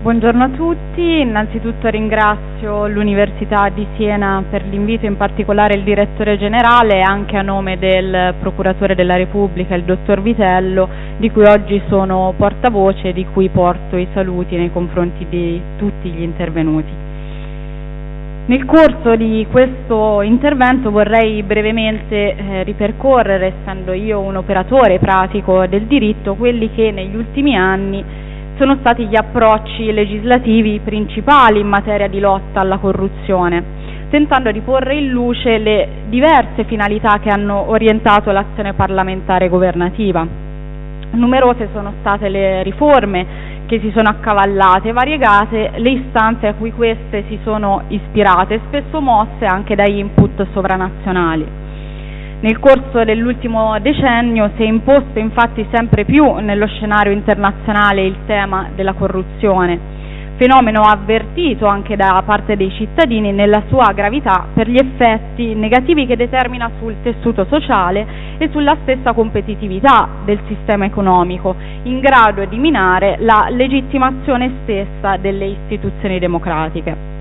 Buongiorno a tutti, innanzitutto ringrazio l'Università di Siena per l'invito, in particolare il direttore generale e anche a nome del Procuratore della Repubblica, il dottor Vitello, di cui oggi sono portavoce e di cui porto i saluti nei confronti di tutti gli intervenuti. Nel corso di questo intervento vorrei brevemente eh, ripercorrere, essendo io un operatore pratico del diritto, quelli che negli ultimi anni sono stati gli approcci legislativi principali in materia di lotta alla corruzione, tentando di porre in luce le diverse finalità che hanno orientato l'azione parlamentare governativa. Numerose sono state le riforme che si sono accavallate, variegate le istanze a cui queste si sono ispirate, spesso mosse anche da input sovranazionali. Nel corso dell'ultimo decennio si è imposto infatti sempre più nello scenario internazionale il tema della corruzione, fenomeno avvertito anche da parte dei cittadini nella sua gravità per gli effetti negativi che determina sul tessuto sociale e sulla stessa competitività del sistema economico, in grado di minare la legittimazione stessa delle istituzioni democratiche.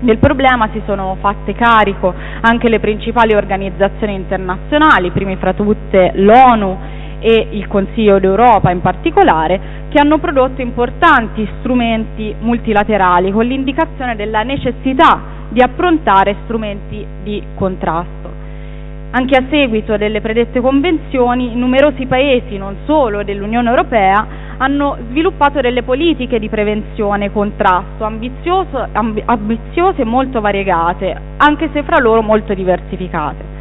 Del problema si sono fatte carico anche le principali organizzazioni internazionali, primi fra tutte l'ONU e il Consiglio d'Europa in particolare, che hanno prodotto importanti strumenti multilaterali con l'indicazione della necessità di approntare strumenti di contrasto. Anche a seguito delle predette convenzioni, numerosi paesi, non solo dell'Unione Europea, hanno sviluppato delle politiche di prevenzione e contrasto amb ambiziose e molto variegate, anche se fra loro molto diversificate.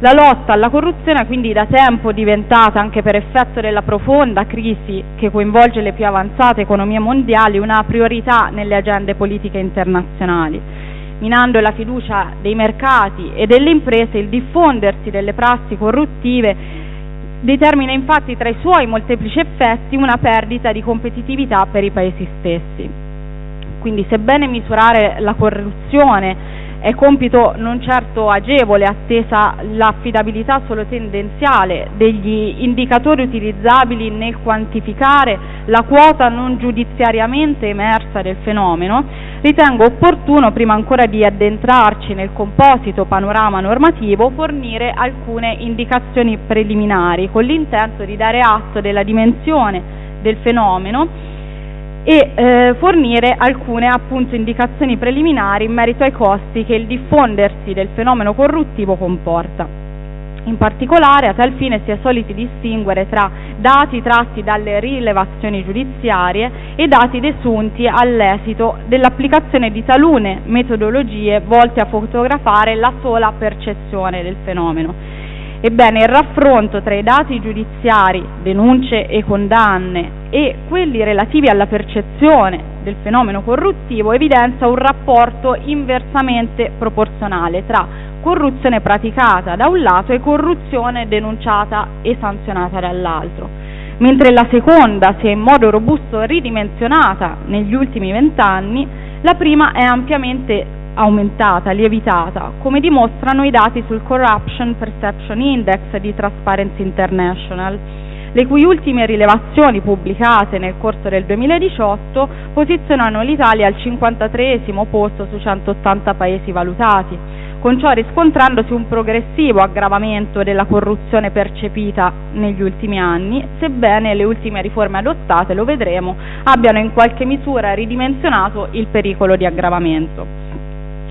La lotta alla corruzione è quindi da tempo diventata, anche per effetto della profonda crisi che coinvolge le più avanzate economie mondiali, una priorità nelle agende politiche internazionali. Minando la fiducia dei mercati e delle imprese, il diffondersi delle prassi corruttive determina infatti tra i suoi molteplici effetti una perdita di competitività per i paesi stessi. Quindi sebbene misurare la corruzione è compito non certo agevole, attesa l'affidabilità solo tendenziale degli indicatori utilizzabili nel quantificare la quota non giudiziariamente emersa del fenomeno, ritengo opportuno, prima ancora di addentrarci nel composito panorama normativo, fornire alcune indicazioni preliminari con l'intento di dare atto della dimensione del fenomeno e eh, fornire alcune appunto indicazioni preliminari in merito ai costi che il diffondersi del fenomeno corruttivo comporta. In particolare, a tal fine si è soliti distinguere tra dati tratti dalle rilevazioni giudiziarie e dati desunti all'esito dell'applicazione di talune metodologie volte a fotografare la sola percezione del fenomeno Ebbene, il raffronto tra i dati giudiziari, denunce e condanne e quelli relativi alla percezione del fenomeno corruttivo evidenzia un rapporto inversamente proporzionale tra corruzione praticata da un lato e corruzione denunciata e sanzionata dall'altro. Mentre la seconda si è in modo robusto ridimensionata negli ultimi vent'anni, la prima è ampiamente aumentata, lievitata, come dimostrano i dati sul Corruption Perception Index di Transparency International, le cui ultime rilevazioni pubblicate nel corso del 2018 posizionano l'Italia al 53 posto su 180 paesi valutati, con ciò riscontrandosi un progressivo aggravamento della corruzione percepita negli ultimi anni, sebbene le ultime riforme adottate, lo vedremo, abbiano in qualche misura ridimensionato il pericolo di aggravamento.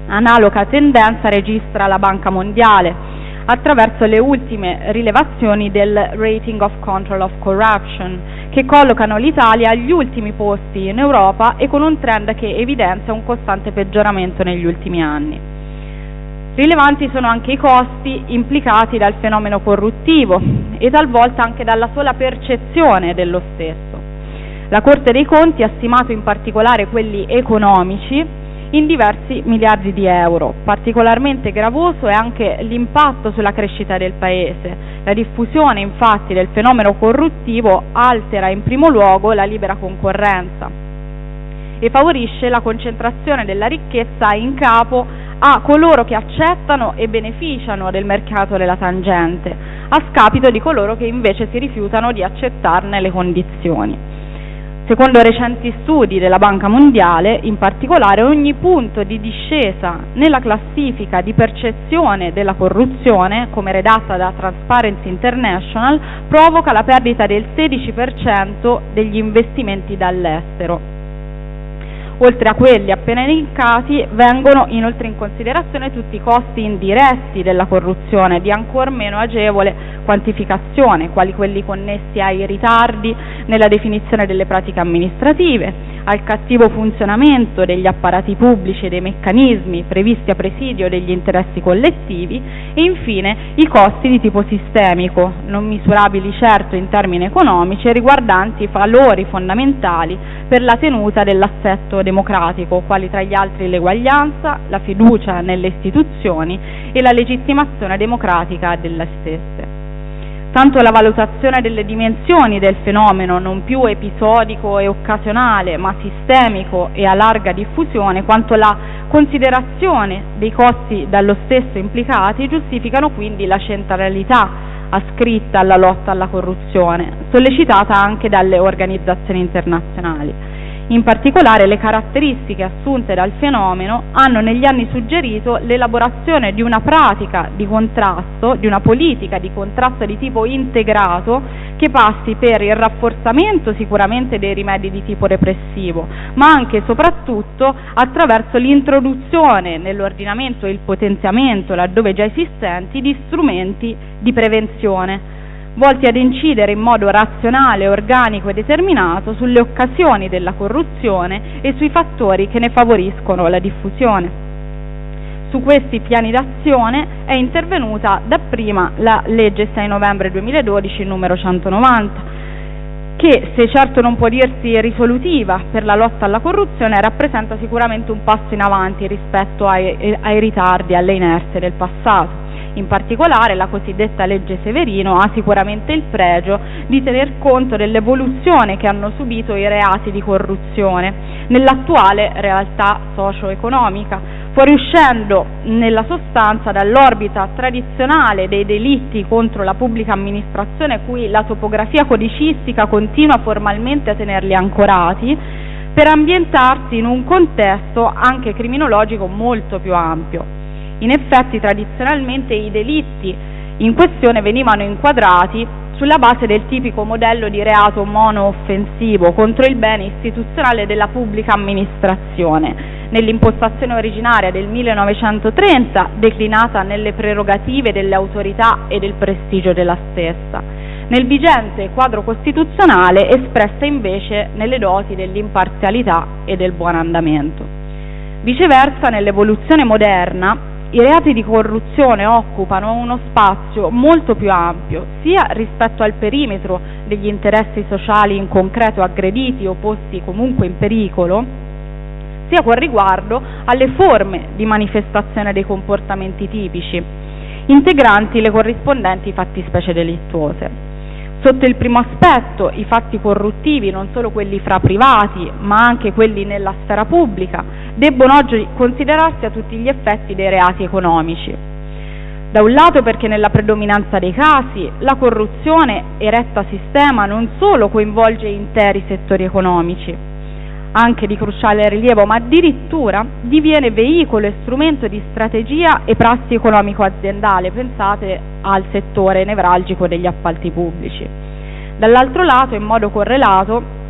Analoga tendenza registra la Banca Mondiale attraverso le ultime rilevazioni del Rating of Control of Corruption, che collocano l'Italia agli ultimi posti in Europa e con un trend che evidenzia un costante peggioramento negli ultimi anni. Rilevanti sono anche i costi implicati dal fenomeno corruttivo e talvolta anche dalla sola percezione dello stesso. La Corte dei Conti ha stimato in particolare quelli economici in diversi miliardi di euro. Particolarmente gravoso è anche l'impatto sulla crescita del Paese. La diffusione infatti del fenomeno corruttivo altera in primo luogo la libera concorrenza e favorisce la concentrazione della ricchezza in capo a coloro che accettano e beneficiano del mercato della tangente, a scapito di coloro che invece si rifiutano di accettarne le condizioni. Secondo recenti studi della Banca Mondiale, in particolare, ogni punto di discesa nella classifica di percezione della corruzione, come redatta da Transparency International, provoca la perdita del 16% degli investimenti dall'estero. Oltre a quelli appena elencati, vengono inoltre in considerazione tutti i costi indiretti della corruzione di ancor meno agevole quantificazione, quali quelli connessi ai ritardi nella definizione delle pratiche amministrative, al cattivo funzionamento degli apparati pubblici e dei meccanismi previsti a presidio degli interessi collettivi e infine i costi di tipo sistemico, non misurabili certo in termini economici e riguardanti valori fondamentali per la tenuta dell'assetto democratico, quali tra gli altri l'eguaglianza, la fiducia nelle istituzioni e la legittimazione democratica delle stesse. Tanto la valutazione delle dimensioni del fenomeno, non più episodico e occasionale, ma sistemico e a larga diffusione, quanto la considerazione dei costi dallo stesso implicati giustificano quindi la centralità ascritta alla lotta alla corruzione, sollecitata anche dalle organizzazioni internazionali. In particolare le caratteristiche assunte dal fenomeno hanno negli anni suggerito l'elaborazione di una pratica di contrasto, di una politica di contrasto di tipo integrato che passi per il rafforzamento sicuramente dei rimedi di tipo repressivo, ma anche e soprattutto attraverso l'introduzione nell'ordinamento e il potenziamento, laddove già esistenti, di strumenti di prevenzione volti ad incidere in modo razionale, organico e determinato sulle occasioni della corruzione e sui fattori che ne favoriscono la diffusione. Su questi piani d'azione è intervenuta dapprima la legge 6 novembre 2012 numero 190, che se certo non può dirsi risolutiva per la lotta alla corruzione rappresenta sicuramente un passo in avanti rispetto ai, ai ritardi alle inerzie del passato. In particolare la cosiddetta legge Severino ha sicuramente il pregio di tener conto dell'evoluzione che hanno subito i reati di corruzione nell'attuale realtà socio-economica, fuoriuscendo nella sostanza dall'orbita tradizionale dei delitti contro la pubblica amministrazione cui la topografia codicistica continua formalmente a tenerli ancorati, per ambientarsi in un contesto anche criminologico molto più ampio. In effetti tradizionalmente i delitti in questione venivano inquadrati sulla base del tipico modello di reato monooffensivo contro il bene istituzionale della pubblica amministrazione, nell'impostazione originaria del 1930 declinata nelle prerogative delle autorità e del prestigio della stessa, nel vigente quadro costituzionale espressa invece nelle doti dell'imparzialità e del buon andamento. Viceversa, nell'evoluzione moderna, i reati di corruzione occupano uno spazio molto più ampio, sia rispetto al perimetro degli interessi sociali in concreto aggrediti o posti comunque in pericolo, sia con riguardo alle forme di manifestazione dei comportamenti tipici, integranti le corrispondenti fattispecie delittuose. Sotto il primo aspetto, i fatti corruttivi, non solo quelli fra privati, ma anche quelli nella sfera pubblica, debbono oggi considerarsi a tutti gli effetti dei reati economici. Da un lato perché nella predominanza dei casi la corruzione eretta sistema non solo coinvolge interi settori economici, anche di cruciale rilievo, ma addirittura diviene veicolo e strumento di strategia e prassi economico-aziendale, pensate al settore nevralgico degli appalti pubblici. Dall'altro lato, in modo correlato,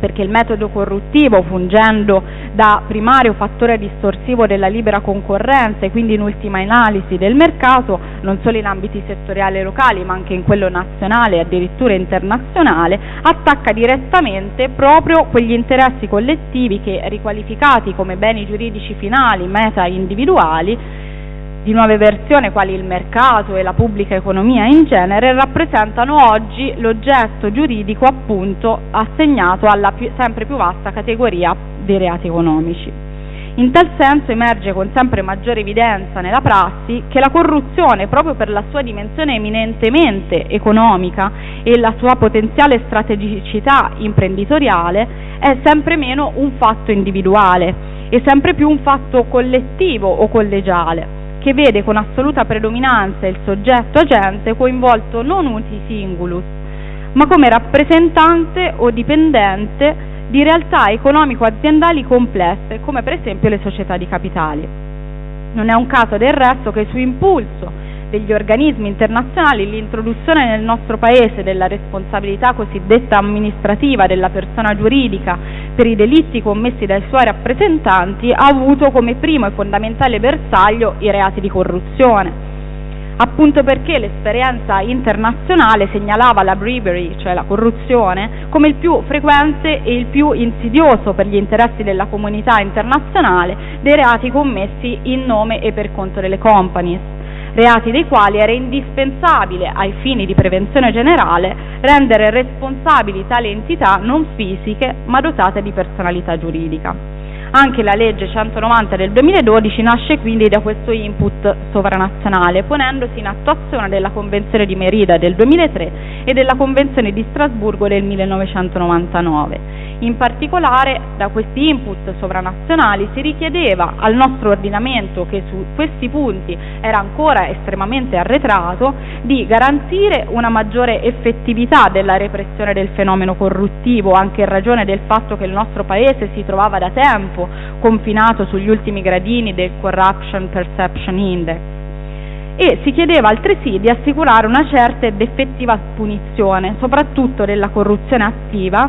perché il metodo corruttivo, fungendo da primario fattore distorsivo della libera concorrenza e quindi in ultima analisi del mercato, non solo in ambiti settoriali e locali, ma anche in quello nazionale e addirittura internazionale, attacca direttamente proprio quegli interessi collettivi che, riqualificati come beni giuridici finali, meta individuali, di nuove versioni quali il mercato e la pubblica economia in genere rappresentano oggi l'oggetto giuridico appunto assegnato alla più, sempre più vasta categoria dei reati economici. In tal senso emerge con sempre maggiore evidenza nella prassi che la corruzione, proprio per la sua dimensione eminentemente economica e la sua potenziale strategicità imprenditoriale, è sempre meno un fatto individuale e sempre più un fatto collettivo o collegiale che vede con assoluta predominanza il soggetto agente coinvolto non uti singulus, ma come rappresentante o dipendente di realtà economico-aziendali complesse, come per esempio le società di capitali. Non è un caso del resto che su impulso degli organismi internazionali l'introduzione nel nostro Paese della responsabilità cosiddetta amministrativa della persona giuridica per i delitti commessi dai suoi rappresentanti ha avuto come primo e fondamentale bersaglio i reati di corruzione appunto perché l'esperienza internazionale segnalava la bribery, cioè la corruzione, come il più frequente e il più insidioso per gli interessi della comunità internazionale dei reati commessi in nome e per conto delle companies reati dei quali era indispensabile, ai fini di prevenzione generale, rendere responsabili tali entità non fisiche ma dotate di personalità giuridica. Anche la legge 190 del 2012 nasce quindi da questo input sovranazionale, ponendosi in attuazione della Convenzione di Merida del 2003 e della Convenzione di Strasburgo del 1999. In particolare da questi input sovranazionali si richiedeva al nostro ordinamento, che su questi punti era ancora estremamente arretrato, di garantire una maggiore effettività della repressione del fenomeno corruttivo, anche in ragione del fatto che il nostro Paese si trovava da tempo confinato sugli ultimi gradini del Corruption Perception Index. E si chiedeva altresì di assicurare una certa ed effettiva punizione, soprattutto della corruzione attiva,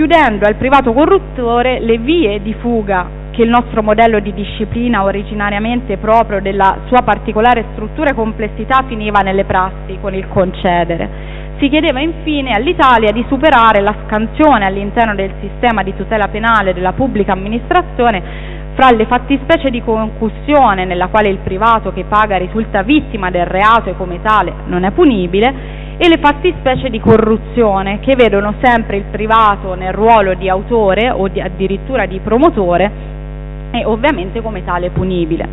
chiudendo al privato corruttore le vie di fuga che il nostro modello di disciplina originariamente proprio della sua particolare struttura e complessità finiva nelle prassi con il concedere. Si chiedeva infine all'Italia di superare la scansione all'interno del sistema di tutela penale della pubblica amministrazione fra le fattispecie di concussione nella quale il privato che paga risulta vittima del reato e come tale non è punibile e le fattispecie di corruzione che vedono sempre il privato nel ruolo di autore o di, addirittura di promotore e ovviamente come tale punibile.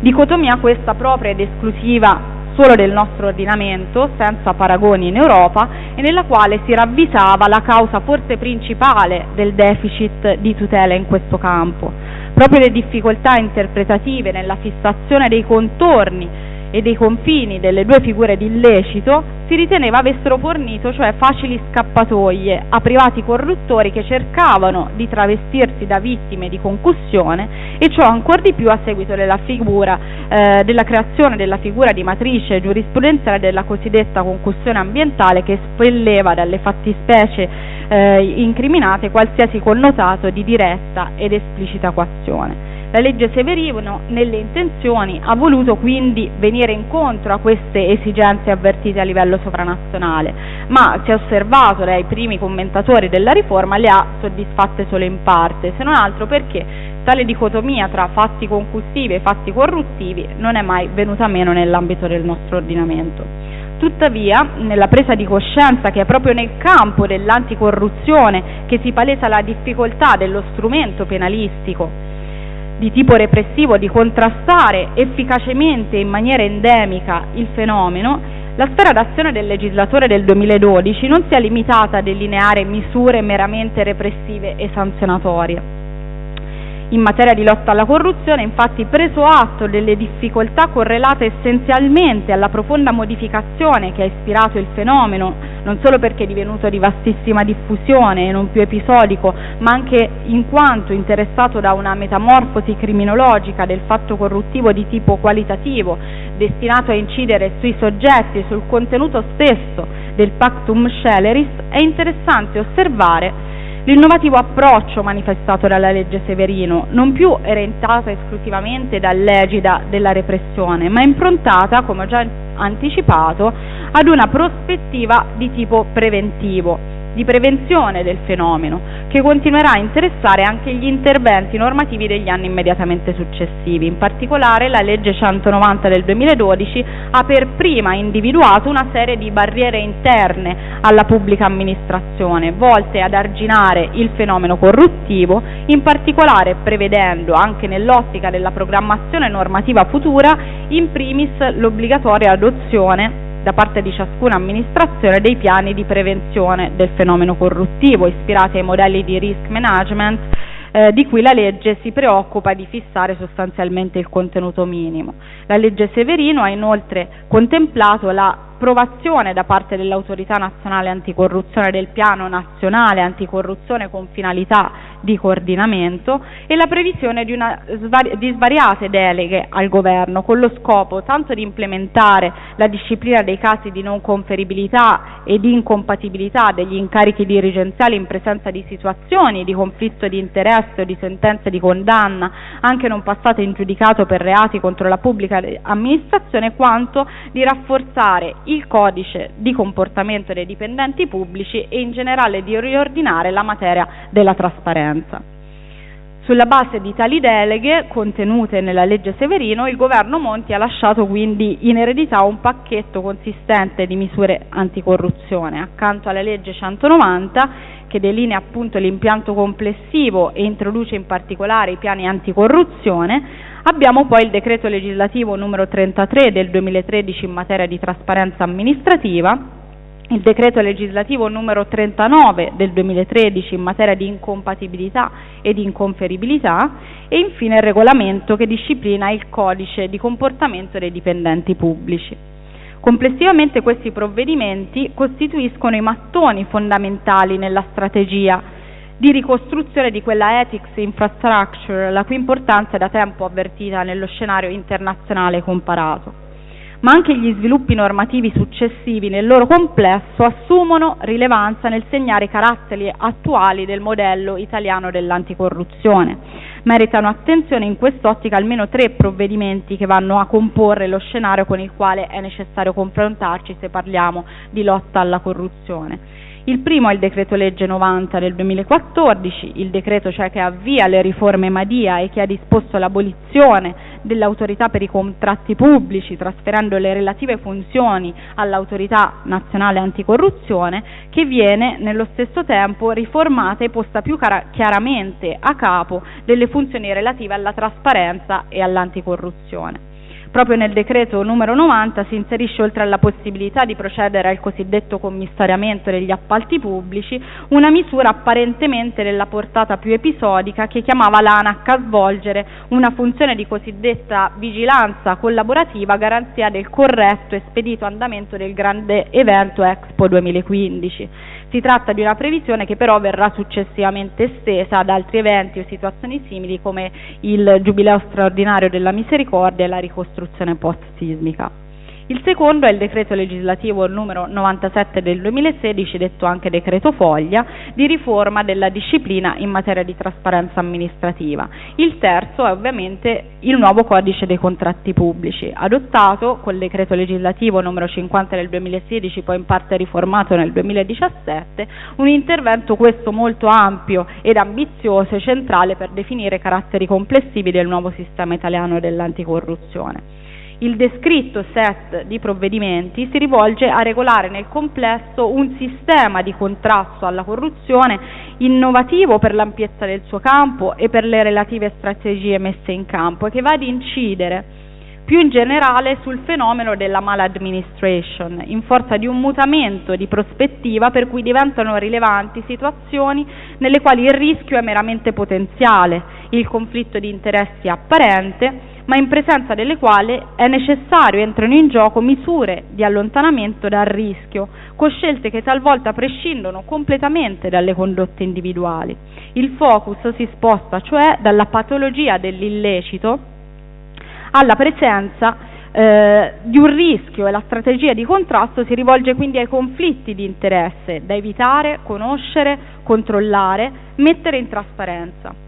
Dicotomia questa propria ed esclusiva solo del nostro ordinamento, senza paragoni in Europa, e nella quale si ravvisava la causa forse principale del deficit di tutela in questo campo. Proprio le difficoltà interpretative nella fissazione dei contorni e dei confini delle due figure di illecito si riteneva avessero fornito cioè facili scappatoie a privati corruttori che cercavano di travestirsi da vittime di concussione e ciò ancor di più a seguito della, figura, eh, della creazione della figura di matrice giurisprudenziale della cosiddetta concussione ambientale che espelleva dalle fattispecie eh, incriminate qualsiasi connotato di diretta ed esplicita coazione. La legge Severino nelle intenzioni ha voluto quindi venire incontro a queste esigenze avvertite a livello sovranazionale, ma si è osservato dai primi commentatori della riforma le ha soddisfatte solo in parte, se non altro perché tale dicotomia tra fatti concussivi e fatti corruttivi non è mai venuta meno nell'ambito del nostro ordinamento. Tuttavia, nella presa di coscienza che è proprio nel campo dell'anticorruzione che si palesa la difficoltà dello strumento penalistico di tipo repressivo di contrastare efficacemente in maniera endemica il fenomeno, la sfera d'azione del legislatore del 2012 non si è limitata a delineare misure meramente repressive e sanzionatorie in materia di lotta alla corruzione, infatti preso atto delle difficoltà correlate essenzialmente alla profonda modificazione che ha ispirato il fenomeno, non solo perché è divenuto di vastissima diffusione e non più episodico, ma anche in quanto interessato da una metamorfosi criminologica del fatto corruttivo di tipo qualitativo, destinato a incidere sui soggetti e sul contenuto stesso del pactum sceleris, è interessante osservare L'innovativo approccio manifestato dalla legge Severino, non più orientata esclusivamente dall'egida della repressione, ma improntata, come ho già anticipato, ad una prospettiva di tipo preventivo, di prevenzione del fenomeno, che continuerà a interessare anche gli interventi normativi degli anni immediatamente successivi. In particolare la legge 190 del 2012 ha per prima individuato una serie di barriere interne alla pubblica amministrazione, volte ad arginare il fenomeno corruttivo, in particolare prevedendo, anche nell'ottica della programmazione normativa futura, in primis l'obbligatoria adozione da parte di ciascuna amministrazione dei piani di prevenzione del fenomeno corruttivo ispirati ai modelli di risk management eh, di cui la legge si preoccupa di fissare sostanzialmente il contenuto minimo. La legge Severino ha inoltre contemplato la approvazione da parte dell'autorità nazionale anticorruzione del piano nazionale anticorruzione con finalità di coordinamento e la previsione di, una, di svariate deleghe al governo con lo scopo tanto di implementare la disciplina dei casi di non conferibilità e di incompatibilità degli incarichi dirigenziali in presenza di situazioni di conflitto di interesse o di sentenze di condanna anche non passate in giudicato per reati contro la pubblica amministrazione quanto di rafforzare il codice di comportamento dei dipendenti pubblici e in generale di riordinare la materia della trasparenza. Sulla base di tali deleghe contenute nella legge Severino, il governo Monti ha lasciato quindi in eredità un pacchetto consistente di misure anticorruzione. Accanto alla legge 190 che delinea appunto l'impianto complessivo e introduce in particolare i piani anticorruzione, abbiamo poi il decreto legislativo numero 33 del 2013 in materia di trasparenza amministrativa il decreto legislativo numero 39 del 2013 in materia di incompatibilità e di inconferibilità e infine il regolamento che disciplina il codice di comportamento dei dipendenti pubblici. Complessivamente questi provvedimenti costituiscono i mattoni fondamentali nella strategia di ricostruzione di quella ethics infrastructure la cui importanza è da tempo avvertita nello scenario internazionale comparato ma anche gli sviluppi normativi successivi nel loro complesso assumono rilevanza nel segnare i caratteri attuali del modello italiano dell'anticorruzione. Meritano attenzione in quest'ottica almeno tre provvedimenti che vanno a comporre lo scenario con il quale è necessario confrontarci se parliamo di lotta alla corruzione. Il primo è il decreto legge 90 del 2014, il decreto cioè che avvia le riforme Madia e che ha disposto l'abolizione dell'autorità per i contratti pubblici, trasferendo le relative funzioni all'autorità nazionale anticorruzione, che viene nello stesso tempo riformata e posta più chiaramente a capo delle funzioni relative alla trasparenza e all'anticorruzione. Proprio nel decreto numero 90 si inserisce oltre alla possibilità di procedere al cosiddetto commissariamento degli appalti pubblici una misura apparentemente della portata più episodica che chiamava l'ANAC a svolgere una funzione di cosiddetta vigilanza collaborativa a garanzia del corretto e spedito andamento del grande evento Expo 2015. Si tratta di una previsione che però verrà successivamente estesa ad altri eventi o situazioni simili come il Giubileo straordinario della misericordia e la ricostruzione post-sismica. Il secondo è il decreto legislativo numero 97 del 2016, detto anche decreto foglia, di riforma della disciplina in materia di trasparenza amministrativa. Il terzo è ovviamente il nuovo codice dei contratti pubblici, adottato col decreto legislativo numero 50 del 2016, poi in parte riformato nel 2017, un intervento questo molto ampio ed ambizioso e centrale per definire caratteri complessivi del nuovo sistema italiano dell'anticorruzione. Il descritto set di provvedimenti si rivolge a regolare nel complesso un sistema di contrasto alla corruzione innovativo per l'ampiezza del suo campo e per le relative strategie messe in campo e che va ad incidere più in generale sul fenomeno della maladministration, in forza di un mutamento di prospettiva per cui diventano rilevanti situazioni nelle quali il rischio è meramente potenziale, il conflitto di interessi apparente, ma in presenza delle quali è necessario entrano in gioco misure di allontanamento dal rischio, con scelte che talvolta prescindono completamente dalle condotte individuali. Il focus si sposta cioè dalla patologia dell'illecito alla presenza eh, di un rischio e la strategia di contrasto si rivolge quindi ai conflitti di interesse da evitare, conoscere, controllare, mettere in trasparenza.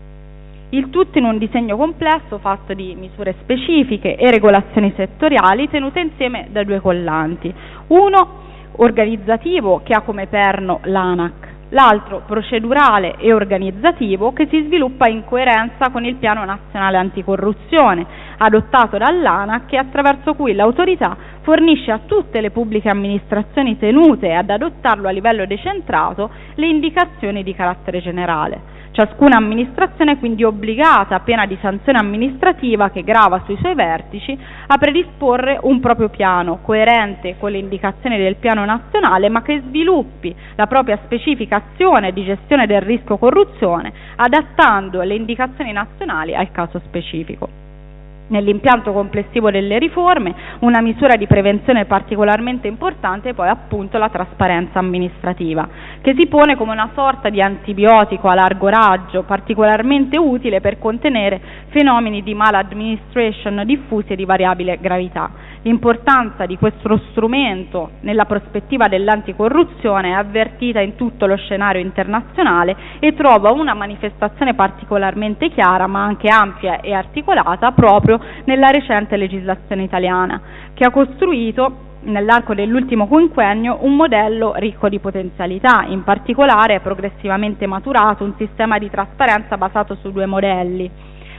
Il tutto in un disegno complesso fatto di misure specifiche e regolazioni settoriali tenute insieme da due collanti. Uno organizzativo che ha come perno l'ANAC, l'altro procedurale e organizzativo che si sviluppa in coerenza con il piano nazionale anticorruzione adottato dall'ANAC e attraverso cui l'autorità fornisce a tutte le pubbliche amministrazioni tenute ad adottarlo a livello decentrato le indicazioni di carattere generale. Ciascuna amministrazione è quindi obbligata, a pena di sanzione amministrativa che grava sui suoi vertici, a predisporre un proprio piano coerente con le indicazioni del piano nazionale, ma che sviluppi la propria specifica azione di gestione del rischio corruzione, adattando le indicazioni nazionali al caso specifico. Nell'impianto complessivo delle riforme una misura di prevenzione particolarmente importante è poi appunto la trasparenza amministrativa, che si pone come una sorta di antibiotico a largo raggio particolarmente utile per contenere fenomeni di maladministration diffusi e di variabile gravità. L'importanza di questo strumento nella prospettiva dell'anticorruzione è avvertita in tutto lo scenario internazionale e trova una manifestazione particolarmente chiara ma anche ampia e articolata proprio nella recente legislazione italiana, che ha costruito nell'arco dell'ultimo quinquennio un modello ricco di potenzialità, in particolare è progressivamente maturato un sistema di trasparenza basato su due modelli.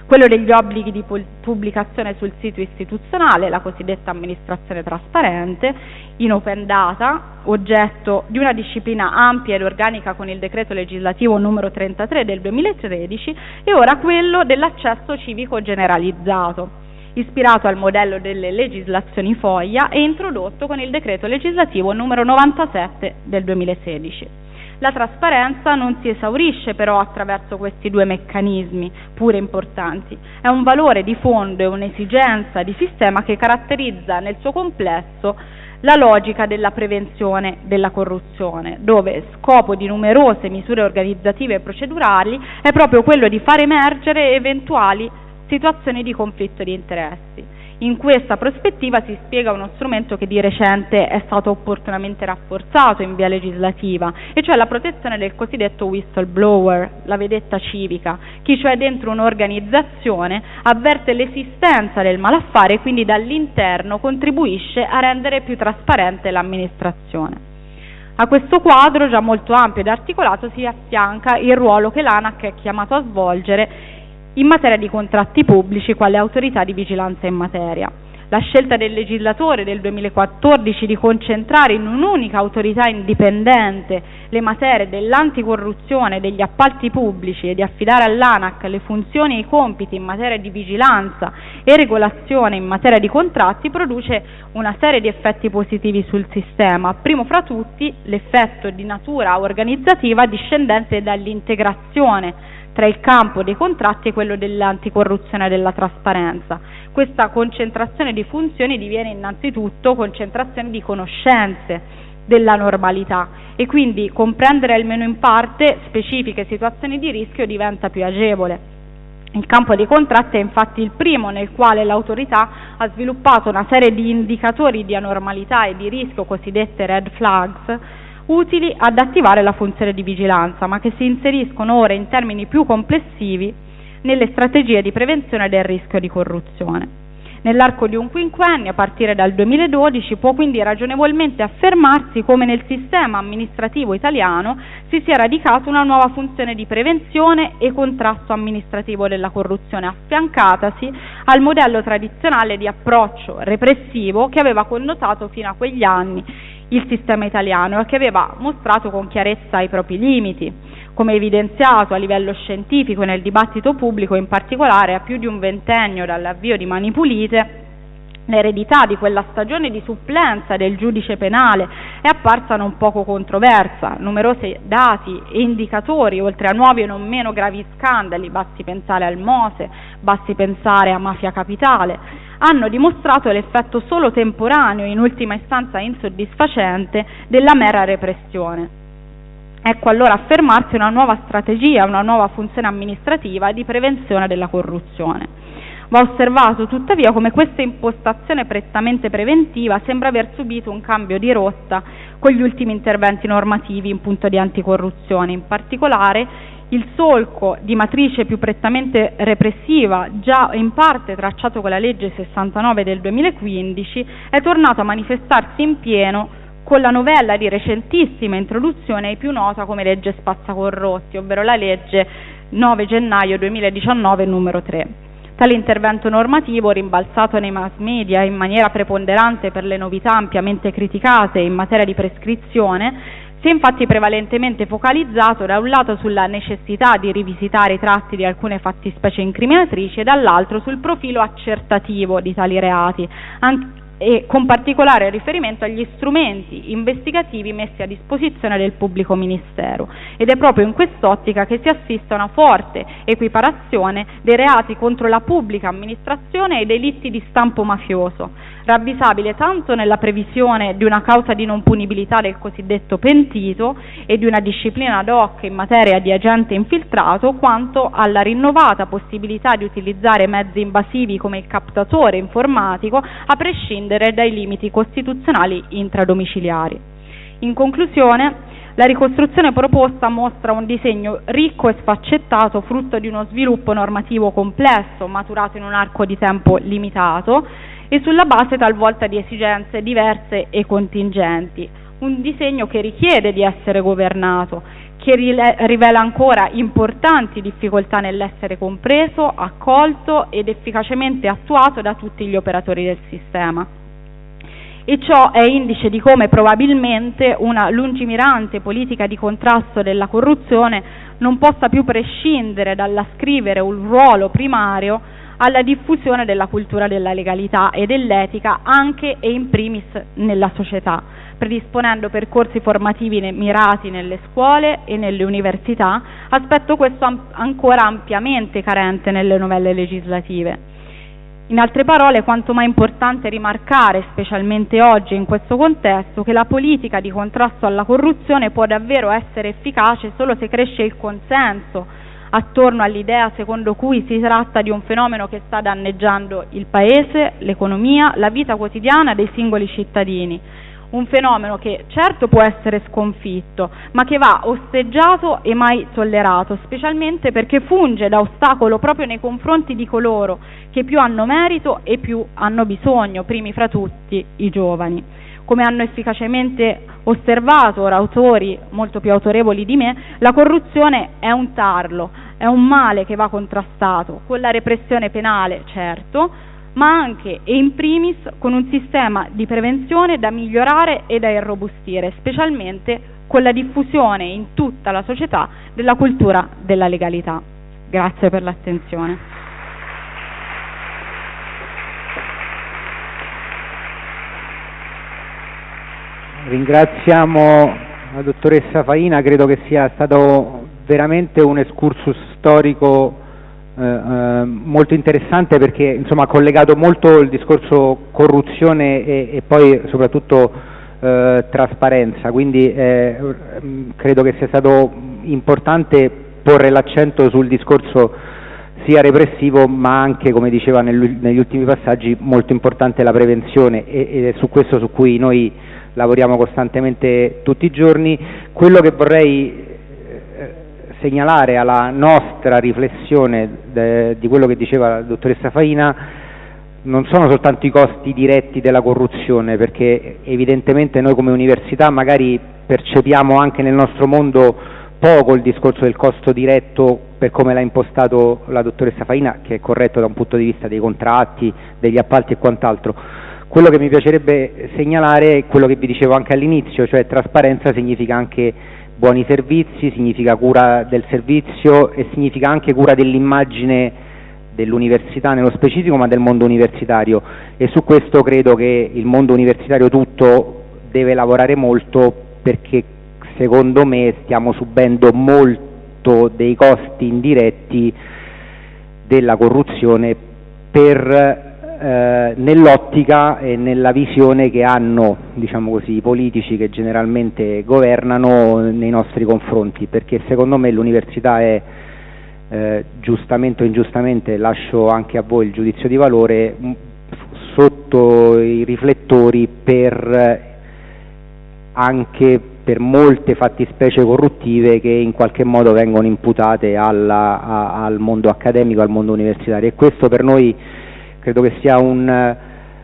Quello degli obblighi di pubblicazione sul sito istituzionale, la cosiddetta amministrazione trasparente, in open data, oggetto di una disciplina ampia ed organica con il decreto legislativo numero 33 del 2013, e ora quello dell'accesso civico generalizzato, ispirato al modello delle legislazioni foglia e introdotto con il decreto legislativo numero 97 del 2016. La trasparenza non si esaurisce però attraverso questi due meccanismi, pure importanti. È un valore di fondo e un'esigenza di sistema che caratterizza nel suo complesso la logica della prevenzione della corruzione, dove scopo di numerose misure organizzative e procedurali è proprio quello di far emergere eventuali situazioni di conflitto di interessi. In questa prospettiva si spiega uno strumento che di recente è stato opportunamente rafforzato in via legislativa, e cioè la protezione del cosiddetto whistleblower, la vedetta civica, chi cioè dentro un'organizzazione avverte l'esistenza del malaffare e quindi dall'interno contribuisce a rendere più trasparente l'amministrazione. A questo quadro già molto ampio ed articolato si affianca il ruolo che l'ANAC è chiamato a svolgere in materia di contratti pubblici quale autorità di vigilanza in materia. La scelta del legislatore del 2014 di concentrare in un'unica autorità indipendente le materie dell'anticorruzione degli appalti pubblici e di affidare all'ANAC le funzioni e i compiti in materia di vigilanza e regolazione in materia di contratti produce una serie di effetti positivi sul sistema, primo fra tutti l'effetto di natura organizzativa discendente dall'integrazione tra il campo dei contratti e quello dell'anticorruzione e della trasparenza. Questa concentrazione di funzioni diviene innanzitutto concentrazione di conoscenze della normalità e quindi comprendere almeno in parte specifiche situazioni di rischio diventa più agevole. Il campo dei contratti è infatti il primo nel quale l'autorità ha sviluppato una serie di indicatori di anormalità e di rischio, cosiddette red flags, utili ad attivare la funzione di vigilanza, ma che si inseriscono ora in termini più complessivi nelle strategie di prevenzione del rischio di corruzione. Nell'arco di un quinquennio, a partire dal 2012, può quindi ragionevolmente affermarsi come nel sistema amministrativo italiano si sia radicata una nuova funzione di prevenzione e contrasto amministrativo della corruzione, affiancatasi al modello tradizionale di approccio repressivo che aveva connotato fino a quegli anni il sistema italiano e che aveva mostrato con chiarezza i propri limiti, come evidenziato a livello scientifico nel dibattito pubblico, in particolare a più di un ventennio dall'avvio di Mani Pulite, l'eredità di quella stagione di supplenza del giudice penale è apparsa non poco controversa. Numerosi dati e indicatori, oltre a nuovi e non meno gravi scandali, basti pensare al Mose, basti pensare a Mafia Capitale, hanno dimostrato l'effetto solo temporaneo, in ultima istanza insoddisfacente, della mera repressione. Ecco allora affermarsi una nuova strategia, una nuova funzione amministrativa di prevenzione della corruzione. Va osservato tuttavia come questa impostazione prettamente preventiva sembra aver subito un cambio di rotta con gli ultimi interventi normativi in punto di anticorruzione, in particolare il solco di matrice più prettamente repressiva, già in parte tracciato con la legge 69 del 2015, è tornato a manifestarsi in pieno con la novella di recentissima introduzione più nota come legge spazzacorrotti, ovvero la legge 9 gennaio 2019 numero 3. Tale intervento normativo, rimbalzato nei mass media in maniera preponderante per le novità ampiamente criticate in materia di prescrizione, si è infatti prevalentemente focalizzato da un lato sulla necessità di rivisitare i tratti di alcune fattispecie incriminatrici e dall'altro sul profilo accertativo di tali reati, e con particolare riferimento agli strumenti investigativi messi a disposizione del pubblico ministero. Ed è proprio in quest'ottica che si assiste a una forte equiparazione dei reati contro la pubblica amministrazione e i delitti di stampo mafioso, ravvisabile tanto nella previsione di una causa di non punibilità del cosiddetto pentito e di una disciplina ad hoc in materia di agente infiltrato, quanto alla rinnovata possibilità di utilizzare mezzi invasivi come il captatore informatico a prescindere dai limiti costituzionali intradomiciliari. In conclusione, la ricostruzione proposta mostra un disegno ricco e sfaccettato, frutto di uno sviluppo normativo complesso, maturato in un arco di tempo limitato, e sulla base talvolta di esigenze diverse e contingenti. Un disegno che richiede di essere governato, che rivela ancora importanti difficoltà nell'essere compreso, accolto ed efficacemente attuato da tutti gli operatori del sistema. E ciò è indice di come probabilmente una lungimirante politica di contrasto della corruzione non possa più prescindere dall'ascrivere un ruolo primario alla diffusione della cultura della legalità e dell'etica anche e in primis nella società, predisponendo percorsi formativi mirati nelle scuole e nelle università, aspetto questo ancora ampiamente carente nelle novelle legislative. In altre parole, quanto mai importante rimarcare, specialmente oggi in questo contesto, che la politica di contrasto alla corruzione può davvero essere efficace solo se cresce il consenso attorno all'idea secondo cui si tratta di un fenomeno che sta danneggiando il Paese, l'economia, la vita quotidiana dei singoli cittadini. Un fenomeno che certo può essere sconfitto, ma che va osteggiato e mai tollerato, specialmente perché funge da ostacolo proprio nei confronti di coloro che più hanno merito e più hanno bisogno, primi fra tutti i giovani. Come hanno efficacemente osservato ora autori molto più autorevoli di me, la corruzione è un tarlo, è un male che va contrastato. Con la repressione penale, certo, ma anche e in primis con un sistema di prevenzione da migliorare e da irrobustire, specialmente con la diffusione in tutta la società della cultura della legalità. Grazie per l'attenzione. Ringraziamo la dottoressa Faina, credo che sia stato veramente un excursus storico eh, eh, molto interessante perché insomma, ha collegato molto il discorso corruzione e, e poi soprattutto eh, trasparenza, quindi eh, credo che sia stato importante porre l'accento sul discorso sia repressivo ma anche, come diceva negli ultimi passaggi, molto importante la prevenzione ed è su questo su cui noi lavoriamo costantemente tutti i giorni. Quello che vorrei segnalare alla nostra riflessione de, di quello che diceva la dottoressa Faina non sono soltanto i costi diretti della corruzione, perché evidentemente noi come università magari percepiamo anche nel nostro mondo poco il discorso del costo diretto per come l'ha impostato la dottoressa Faina, che è corretto da un punto di vista dei contratti, degli appalti e quant'altro. Quello che mi piacerebbe segnalare è quello che vi dicevo anche all'inizio, cioè trasparenza significa anche buoni servizi, significa cura del servizio e significa anche cura dell'immagine dell'università nello specifico, ma del mondo universitario. E su questo credo che il mondo universitario tutto deve lavorare molto perché secondo me stiamo subendo molto dei costi indiretti della corruzione per eh, nell'ottica e nella visione che hanno diciamo così, i politici che generalmente governano nei nostri confronti, perché secondo me l'università è eh, giustamente o ingiustamente, lascio anche a voi il giudizio di valore, sotto i riflettori per anche per molte fattispecie corruttive che in qualche modo vengono imputate alla, a, al mondo accademico, al mondo universitario. E questo per noi credo che sia un,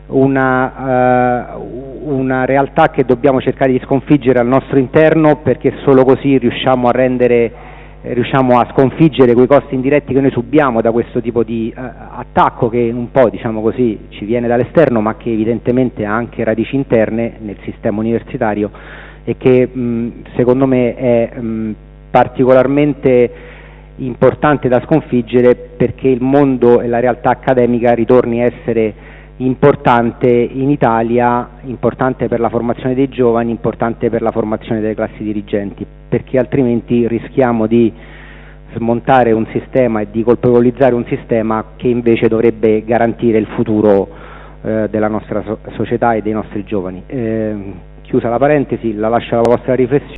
una, uh, una, realtà che dobbiamo cercare di sconfiggere al nostro interno perché solo così riusciamo a rendere riusciamo a sconfiggere quei costi indiretti che noi subiamo da questo tipo di eh, attacco che un po' diciamo così ci viene dall'esterno ma che evidentemente ha anche radici interne nel sistema universitario e che mh, secondo me è mh, particolarmente importante da sconfiggere perché il mondo e la realtà accademica ritorni a essere importante in Italia, importante per la formazione dei giovani, importante per la formazione delle classi dirigenti, perché altrimenti rischiamo di smontare un sistema e di colpevolizzare un sistema che invece dovrebbe garantire il futuro eh, della nostra so società e dei nostri giovani. Eh, chiusa la parentesi, la lascio alla vostra riflessione.